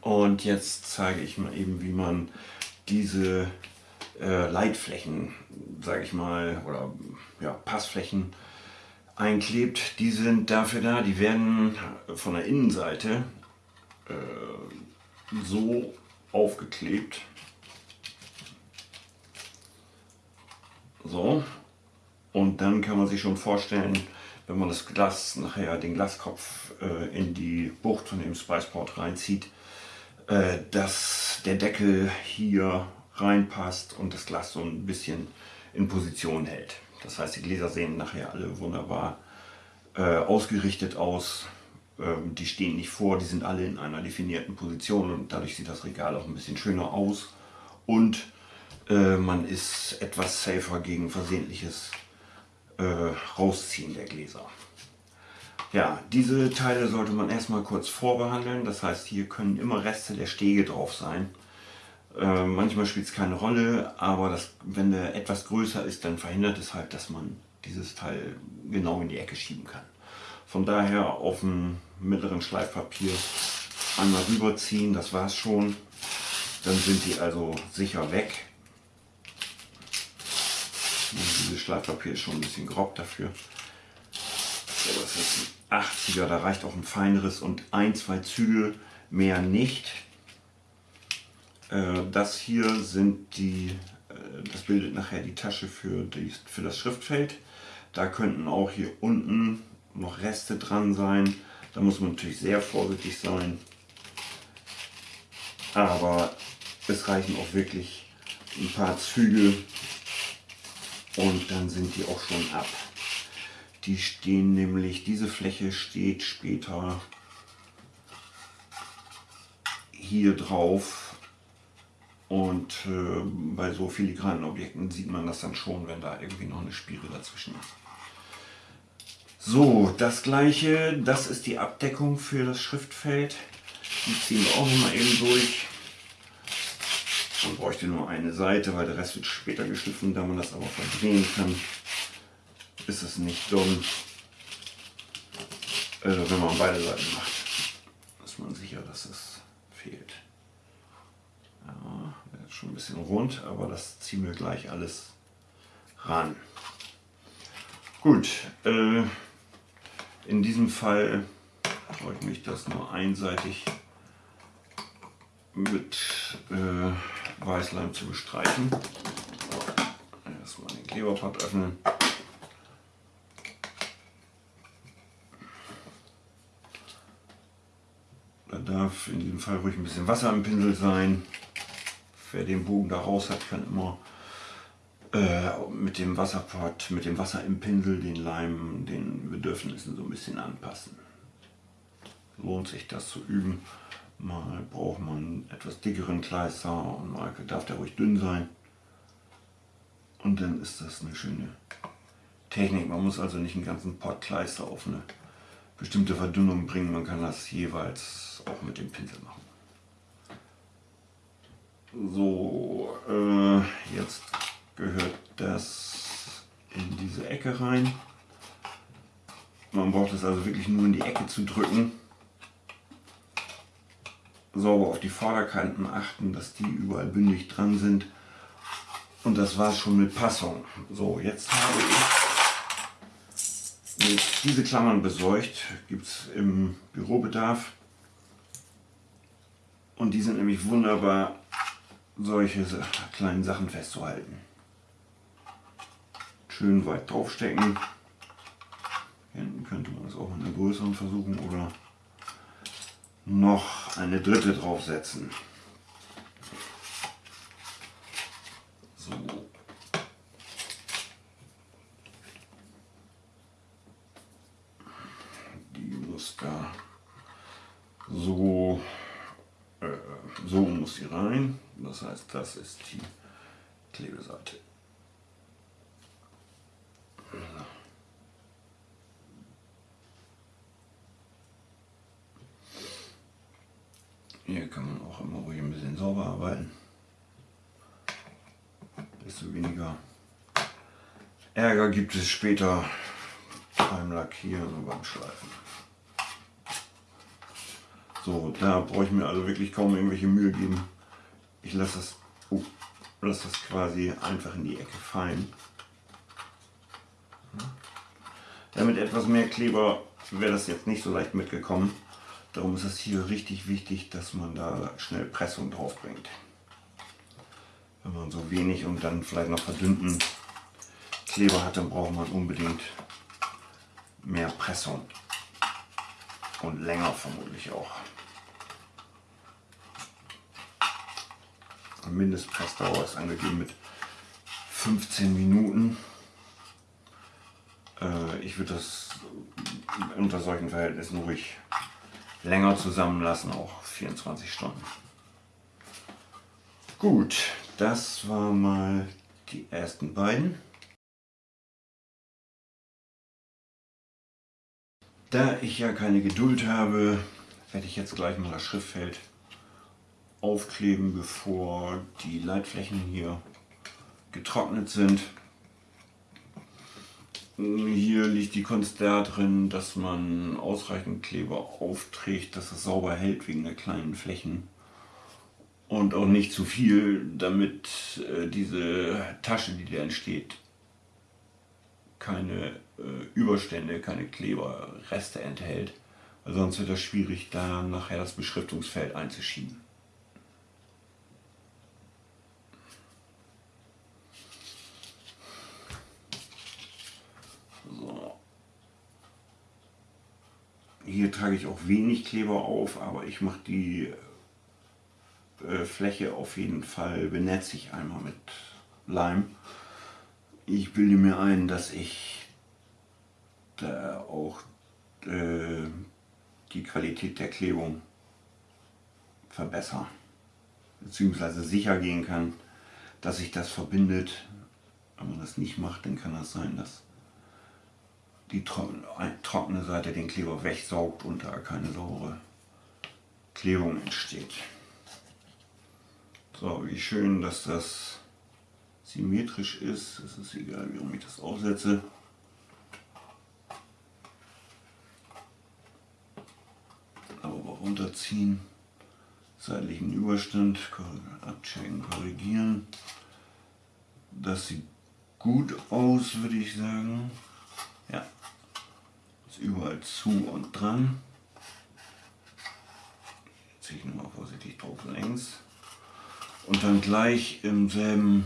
Und jetzt zeige ich mal eben, wie man diese äh, Leitflächen, sage ich mal, oder ja, Passflächen einklebt. Die sind dafür da, die werden von der Innenseite äh, so aufgeklebt. So. Und dann kann man sich schon vorstellen, wenn man das Glas nachher, den Glaskopf äh, in die Bucht von dem Spiceport reinzieht, äh, dass der Deckel hier reinpasst und das Glas so ein bisschen in Position hält. Das heißt, die Gläser sehen nachher alle wunderbar äh, ausgerichtet aus. Ähm, die stehen nicht vor, die sind alle in einer definierten Position und dadurch sieht das Regal auch ein bisschen schöner aus. Und äh, man ist etwas safer gegen versehentliches äh, Rausziehen der Gläser. Ja, diese Teile sollte man erstmal kurz vorbehandeln. Das heißt, hier können immer Reste der Stege drauf sein. Äh, manchmal spielt es keine Rolle, aber das, wenn der etwas größer ist, dann verhindert es halt, dass man dieses Teil genau in die Ecke schieben kann. Von daher auf dem mittleren Schleifpapier einmal rüberziehen, das war es schon. Dann sind die also sicher weg. Und dieses Schleifpapier ist schon ein bisschen grob dafür. Das ist ein 80er, da reicht auch ein feineres und ein, zwei Züge mehr nicht. Äh, das hier sind die, äh, das bildet nachher die Tasche für, die, für das Schriftfeld. Da könnten auch hier unten noch Reste dran sein. Da muss man natürlich sehr vorsichtig sein. Aber es reichen auch wirklich ein paar Züge und dann sind die auch schon ab. Die stehen nämlich, diese Fläche steht später hier drauf und äh, bei so filigranen Objekten sieht man das dann schon, wenn da irgendwie noch eine Spiere dazwischen ist. So, das gleiche, das ist die Abdeckung für das Schriftfeld. Die ziehen wir auch noch mal eben durch. Man bräuchte nur eine Seite, weil der Rest wird später geschliffen. Da man das aber verdrehen kann, ist es nicht dumm. Also wenn man beide Seiten macht, ist man sicher, dass es fehlt. Ja, ist schon ein bisschen rund, aber das ziehen wir gleich alles ran. Gut, äh, in diesem Fall freue ich mich, das nur einseitig mit äh, Weißleim zu bestreichen. Erstmal den Kleberpad öffnen. Darf in diesem Fall ruhig ein bisschen Wasser im Pinsel sein. Wer den Bogen da raus hat, kann immer äh, mit dem Wasserpad, mit dem Wasser im Pinsel den Leim den Bedürfnissen so ein bisschen anpassen. Lohnt sich das zu üben. Mal braucht man etwas dickeren Kleister und mal darf der ruhig dünn sein. Und dann ist das eine schöne Technik. Man muss also nicht einen ganzen Pot Kleister auf eine bestimmte Verdünnung bringen. Man kann das jeweils auch mit dem Pinsel machen. So, äh, jetzt gehört das in diese Ecke rein. Man braucht es also wirklich nur in die Ecke zu drücken sauber auf die Vorderkanten achten, dass die überall bündig dran sind. Und das war schon mit Passung. So, jetzt habe ich diese Klammern besorgt. Gibt es im Bürobedarf. Und die sind nämlich wunderbar, solche kleinen Sachen festzuhalten. Schön weit draufstecken. Hinten könnte man es auch mit einer größeren versuchen oder noch eine dritte draufsetzen. So. Die muss da so, äh, so muss sie rein. Das heißt, das ist die Klebeseite. Hier kann man auch immer ruhig ein bisschen sauber arbeiten. Desto weniger Ärger gibt es später beim Lackieren und beim Schleifen. So, da brauche ich mir also wirklich kaum irgendwelche Mühe geben. Ich lasse das, oh, lasse das quasi einfach in die Ecke fallen. Damit etwas mehr Kleber wäre das jetzt nicht so leicht mitgekommen. Darum ist es hier richtig wichtig, dass man da schnell Pressung drauf bringt. Wenn man so wenig und dann vielleicht noch verdünnten Kleber hat, dann braucht man unbedingt mehr Pressung. Und länger vermutlich auch. Mindestpressdauer ist angegeben mit 15 Minuten. Äh, ich würde das unter solchen Verhältnissen ruhig länger zusammenlassen, auch 24 Stunden. Gut, das war mal die ersten beiden. Da ich ja keine Geduld habe, werde ich jetzt gleich mal das Schriftfeld aufkleben, bevor die Leitflächen hier getrocknet sind. Hier liegt die Kunst darin, dass man ausreichend Kleber aufträgt, dass es sauber hält wegen der kleinen Flächen. Und auch nicht zu viel, damit äh, diese Tasche, die da entsteht, keine Überstände, keine Kleberreste enthält. Sonst wird das schwierig, da nachher das Beschriftungsfeld einzuschieben. Hier trage ich auch wenig Kleber auf, aber ich mache die äh, Fläche auf jeden Fall, benetze ich einmal mit Leim. Ich bilde mir ein, dass ich da auch äh, die Qualität der Klebung verbessere, beziehungsweise sicher gehen kann, dass sich das verbindet. Wenn man das nicht macht, dann kann das sein, dass die trockene Seite den Kleber wegsaugt und da keine saubere Klebung entsteht. So, wie schön, dass das symmetrisch ist. Es ist egal, wie ich das aufsetze. Aber runterziehen, seitlichen Überstand abchecken, korrigieren. Das sieht gut aus, würde ich sagen. Ja, ist überall zu und dran. Jetzt ziehe ich nochmal vorsichtig drauf längs. Und dann gleich im selben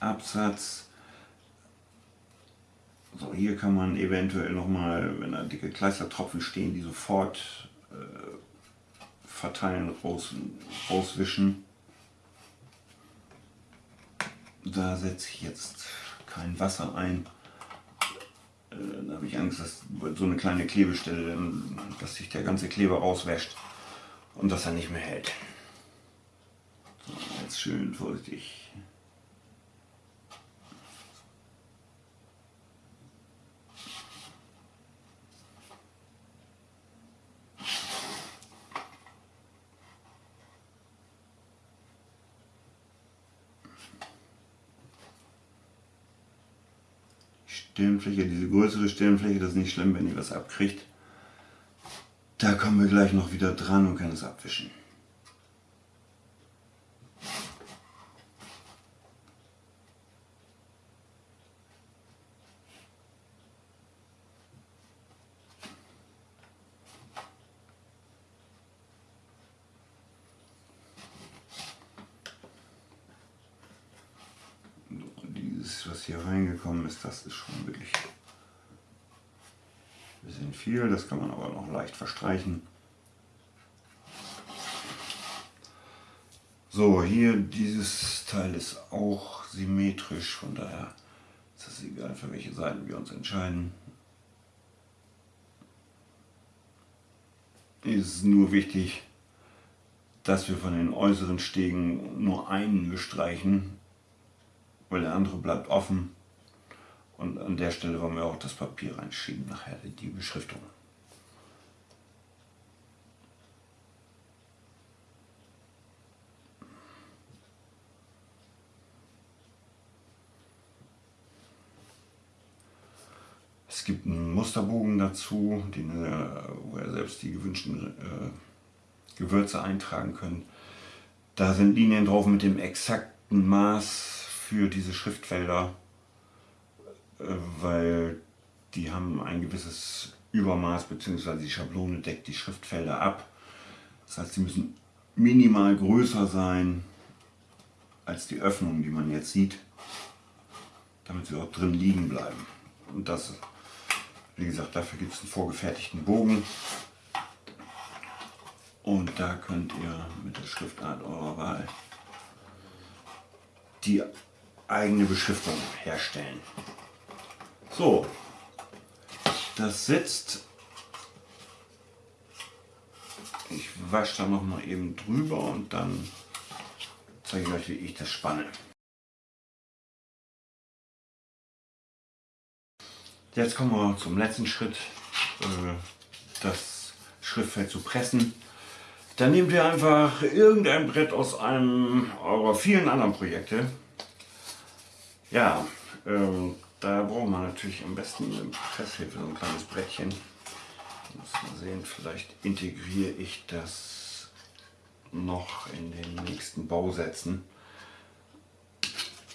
Absatz so, hier kann man eventuell nochmal, wenn da dicke Kleistertropfen stehen, die sofort verteilen, raus, rauswischen. Da setze ich jetzt kein Wasser ein. Äh, da habe ich Angst, dass so eine kleine Klebestelle, dass sich der ganze Kleber rauswäscht und dass er nicht mehr hält. So, jetzt schön vorsichtig Stirnfläche, diese größere Stirnfläche, das ist nicht schlimm, wenn ihr was abkriegt. Da kommen wir gleich noch wieder dran und können es abwischen. Was hier reingekommen ist, das ist schon wirklich ein bisschen viel. Das kann man aber noch leicht verstreichen. So, hier dieses Teil ist auch symmetrisch, von daher ist es egal, für welche Seiten wir uns entscheiden. Ist nur wichtig, dass wir von den äußeren Stegen nur einen bestreichen weil der andere bleibt offen. Und an der Stelle wollen wir auch das Papier reinschieben, nachher die Beschriftung. Es gibt einen Musterbogen dazu, den, wo er selbst die gewünschten äh, Gewürze eintragen können. Da sind Linien drauf mit dem exakten Maß für diese Schriftfelder, äh, weil die haben ein gewisses Übermaß bzw. die Schablone deckt die Schriftfelder ab. Das heißt, sie müssen minimal größer sein als die Öffnungen, die man jetzt sieht, damit sie auch drin liegen bleiben. Und das, wie gesagt, dafür gibt es einen vorgefertigten Bogen. Und da könnt ihr mit der Schriftart eurer Wahl die eigene Beschriftung herstellen. So, das sitzt. Ich wasche da noch mal eben drüber und dann zeige ich euch, wie ich das spanne. Jetzt kommen wir zum letzten Schritt, äh, das Schriftfeld zu pressen. Dann nehmt ihr einfach irgendein Brett aus einem eurer vielen anderen Projekte. Ja, ähm, da braucht man natürlich am besten eine Presshilfe, so ein kleines Brettchen. Muss mal sehen, vielleicht integriere ich das noch in den nächsten Bausätzen.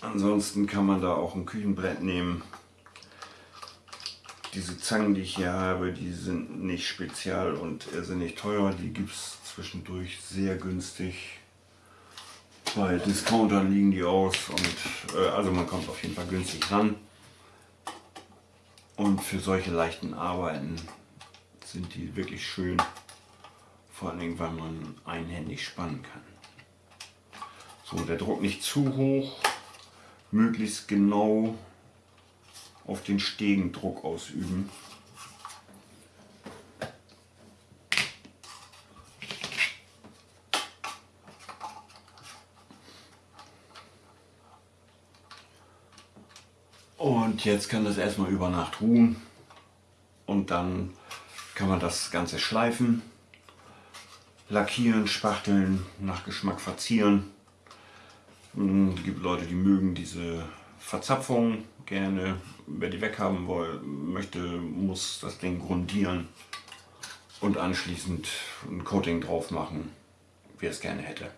Ansonsten kann man da auch ein Küchenbrett nehmen. Diese Zangen, die ich hier habe, die sind nicht spezial und irrsinnig teuer. Die gibt es zwischendurch sehr günstig. Bei Discountern liegen die aus und äh, also man kommt auf jeden Fall günstig ran. Und für solche leichten Arbeiten sind die wirklich schön, vor allem weil man einhändig spannen kann. So, der Druck nicht zu hoch, möglichst genau auf den Stegen Druck ausüben. Und jetzt kann das erstmal über Nacht ruhen und dann kann man das Ganze schleifen, lackieren, spachteln, nach Geschmack verzieren. Es gibt Leute, die mögen diese Verzapfung gerne. Wer die weghaben möchte, muss das Ding grundieren und anschließend ein Coating drauf machen, wie er es gerne hätte.